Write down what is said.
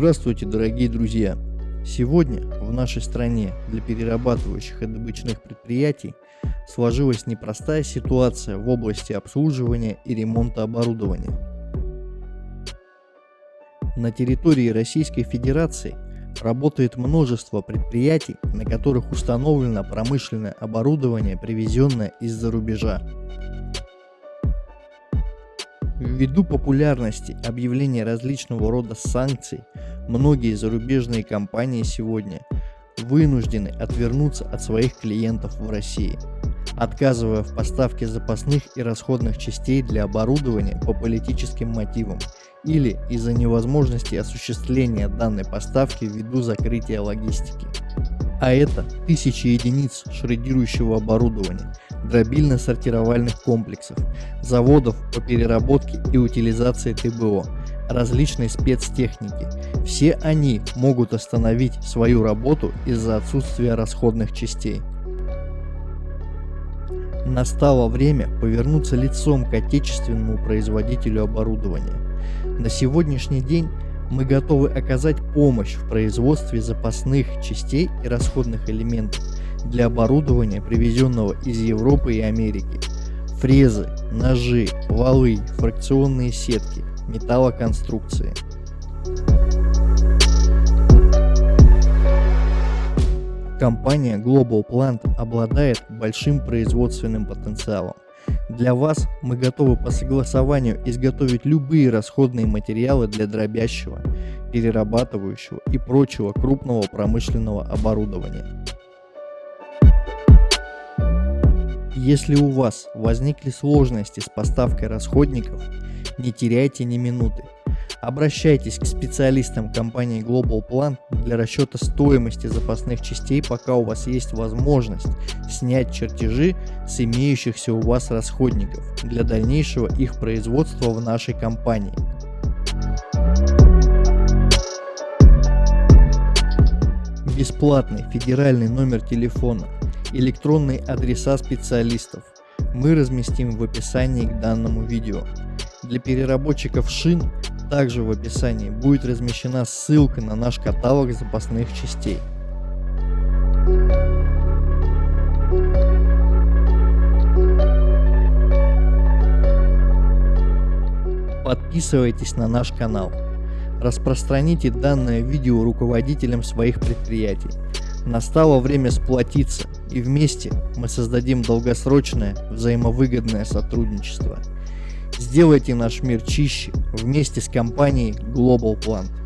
Здравствуйте, дорогие друзья! Сегодня в нашей стране для перерабатывающих и добычных предприятий сложилась непростая ситуация в области обслуживания и ремонта оборудования. На территории Российской Федерации работает множество предприятий, на которых установлено промышленное оборудование, привезенное из-за рубежа. Ввиду популярности объявления различного рода санкций, многие зарубежные компании сегодня вынуждены отвернуться от своих клиентов в России, отказывая в поставке запасных и расходных частей для оборудования по политическим мотивам или из-за невозможности осуществления данной поставки ввиду закрытия логистики. А это тысячи единиц шредирующего оборудования, дробильно-сортировальных комплексов, заводов по переработке и утилизации ТБО, различной спецтехники. Все они могут остановить свою работу из-за отсутствия расходных частей. Настало время повернуться лицом к отечественному производителю оборудования. На сегодняшний день мы готовы оказать помощь в производстве запасных частей и расходных элементов для оборудования, привезенного из Европы и Америки. Фрезы, ножи, валы, фракционные сетки, металлоконструкции. Компания Global Plant обладает большим производственным потенциалом. Для вас мы готовы по согласованию изготовить любые расходные материалы для дробящего, перерабатывающего и прочего крупного промышленного оборудования. Если у вас возникли сложности с поставкой расходников, не теряйте ни минуты. Обращайтесь к специалистам компании Global Plan для расчета стоимости запасных частей, пока у вас есть возможность снять чертежи с имеющихся у вас расходников для дальнейшего их производства в нашей компании. Бесплатный федеральный номер телефона электронные адреса специалистов мы разместим в описании к данному видео. Для переработчиков шин также в описании будет размещена ссылка на наш каталог запасных частей. Подписывайтесь на наш канал. Распространите данное видео руководителям своих предприятий. Настало время сплотиться и вместе мы создадим долгосрочное взаимовыгодное сотрудничество. Сделайте наш мир чище вместе с компанией Global Plant.